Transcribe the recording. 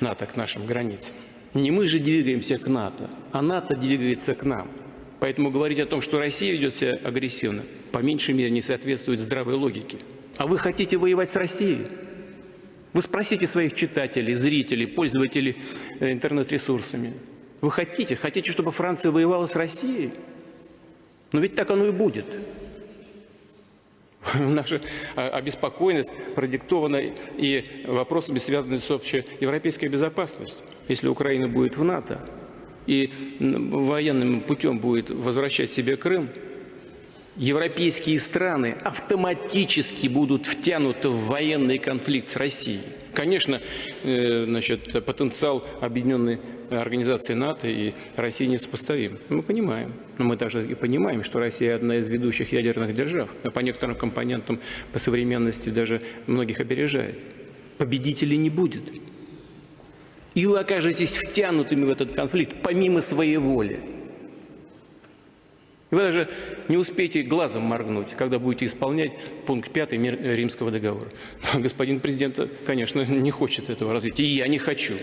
НАТО к нашим границам. Не мы же двигаемся к НАТО, а НАТО двигается к нам. Поэтому говорить о том, что Россия ведет себя агрессивно, по меньшей мере не соответствует здравой логике. А вы хотите воевать с Россией? Вы спросите своих читателей, зрителей, пользователей э, интернет-ресурсами. Вы хотите, хотите, чтобы Франция воевала с Россией? Но ведь так оно и будет. Наша а, обеспокоенность продиктована и вопросами, связанными с общей европейской безопасностью. Если Украина будет в НАТО и военным путем будет возвращать себе Крым, европейские страны автоматически будут втянуты в военный конфликт с Россией. Конечно, э, значит, потенциал объединенной организации НАТО и России несопоставим. Мы понимаем. Но мы даже и понимаем, что Россия одна из ведущих ядерных держав. По некоторым компонентам по современности даже многих опережает. Победителей не будет. И вы окажетесь втянутыми в этот конфликт помимо своей воли. Вы даже не успеете глазом моргнуть, когда будете исполнять пункт 5 Римского договора. Господин президент, конечно, не хочет этого развития, и я не хочу.